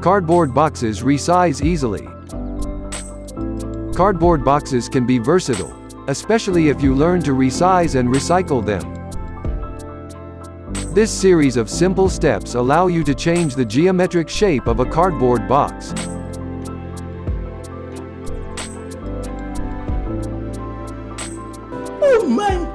Cardboard boxes resize easily. Cardboard boxes can be versatile, especially if you learn to resize and recycle them. This series of simple steps allow you to change the geometric shape of a cardboard box. Oh my